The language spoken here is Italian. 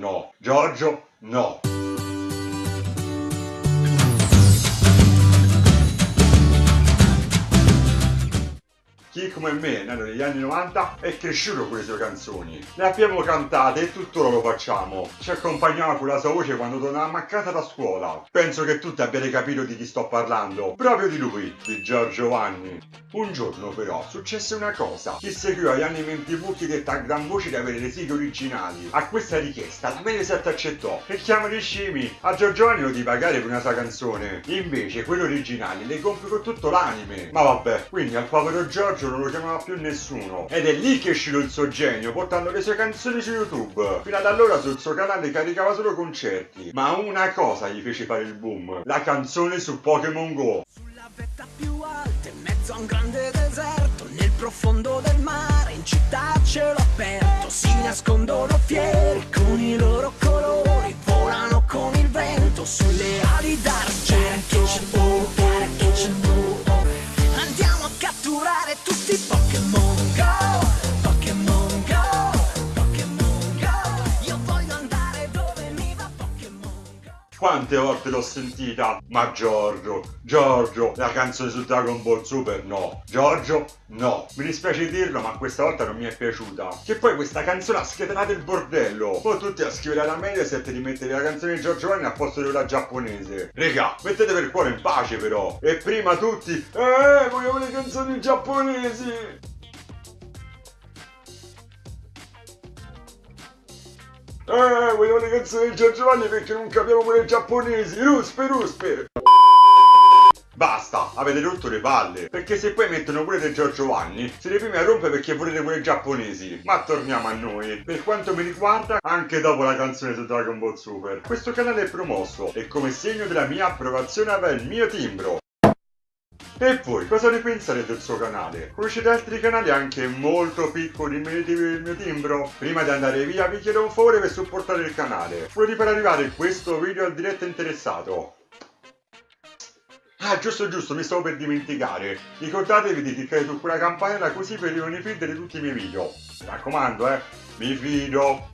no. Giorgio, no. Come me, nato negli anni 90, è cresciuto con le sue canzoni. Le abbiamo cantate e tuttora lo facciamo. Ci accompagnava con la sua voce quando tornavamo a casa da scuola. Penso che tutti abbiate capito di chi sto parlando. Proprio di lui, di Giorgio Vanni. Un giorno però successe una cosa. Chi seguiva gli anime in tv chiedette a gran voce di avere le sigle originali. A questa richiesta la Mediaset accettò. E chiamo di scimi. A Giorgio Vanni lo di pagare per una sua canzone. Invece quello originale le compri con tutto l'anime. Ma vabbè, quindi al povero Giorgio Giorgio lo chiamava più nessuno. Ed è lì che è uscito il suo genio, portando le sue canzoni su YouTube. Fino ad allora sul suo canale caricava solo concerti. Ma una cosa gli fece fare il boom. La canzone su Pokémon Go. Sulla vetta più alta, in mezzo a un grande deserto, nel profondo del mare, in città cielo aperto, si nascondono fieri con i loro tutti Quante volte l'ho sentita? Ma Giorgio, Giorgio, la canzone su Dragon Ball Super no. Giorgio, no. Mi dispiace dirlo, ma questa volta non mi è piaciuta. Che poi questa canzone ha scatenato il bordello. Poi tutti a scrivere alla Mediaset di mettere la canzone di Giorgio Vanni al posto di quella giapponese. Regà, mettete per cuore in pace però. E prima tutti, eh, vogliamo le canzoni giapponesi. Eh, vogliamo le canzoni di Giorgio Vanni perché non capiamo quelle giapponesi. Ruspe, ruspe. Basta, avete rotto le palle. Perché se poi mettono pure del Giorgio Vanni, siete i a rompere perché volete quelle giapponesi. Ma torniamo a noi. Per quanto mi riguarda, anche dopo la canzone su Dragon Ball Super, questo canale è promosso e come segno della mia approvazione avrà il mio timbro. E voi cosa ne pensate del suo canale? Conoscete altri canali anche molto piccoli meriti del mio timbro? Prima di andare via vi chiedo un favore per supportare il canale. Di far arrivare questo video al diretto interessato. Ah, giusto giusto, mi stavo per dimenticare. Ricordatevi di cliccare su quella campanella così per rimanere feed di tutti i miei video. Mi raccomando, eh, mi fido.